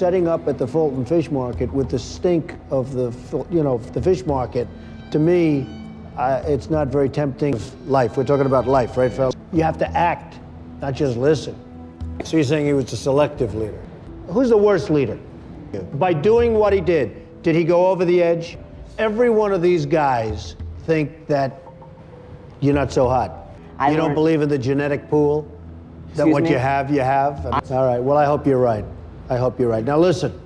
setting up at the Fulton Fish Market with the stink of the, you know, the fish market, to me, uh, it's not very tempting. Life, we're talking about life, right, fellas? You have to act, not just listen. So you're saying he was a selective leader. Who's the worst leader? By doing what he did, did he go over the edge? Every one of these guys think that you're not so hot. I you don't believe in the genetic pool? That Excuse what me? you have, you have? All right, well, I hope you're right. I hope you're right. Now, listen,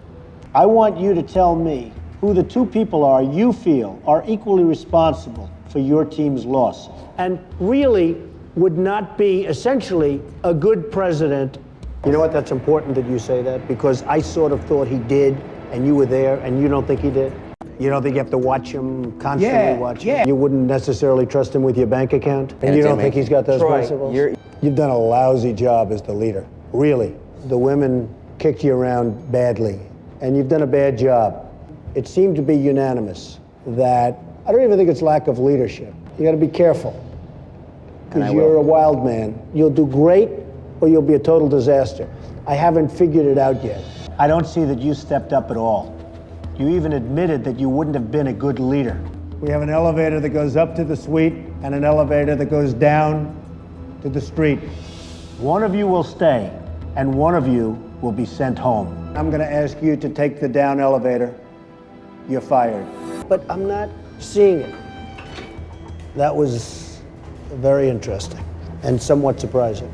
I want you to tell me who the two people are you feel are equally responsible for your team's loss and really would not be essentially a good president. You know what? That's important that you say that because I sort of thought he did, and you were there, and you don't think he did. You don't think you have to watch him constantly Yeah, watch him? yeah. You wouldn't necessarily trust him with your bank account? And you don't think he's got those Troy, principles? you're- You've done a lousy job as the leader. Really. The women kicked you around badly, and you've done a bad job. It seemed to be unanimous that I don't even think it's lack of leadership. You got to be careful because you're a wild man. You'll do great or you'll be a total disaster. I haven't figured it out yet. I don't see that you stepped up at all. You even admitted that you wouldn't have been a good leader. We have an elevator that goes up to the suite and an elevator that goes down to the street. One of you will stay, and one of you will be sent home. I'm going to ask you to take the down elevator. You're fired. But I'm not seeing it. That was very interesting and somewhat surprising.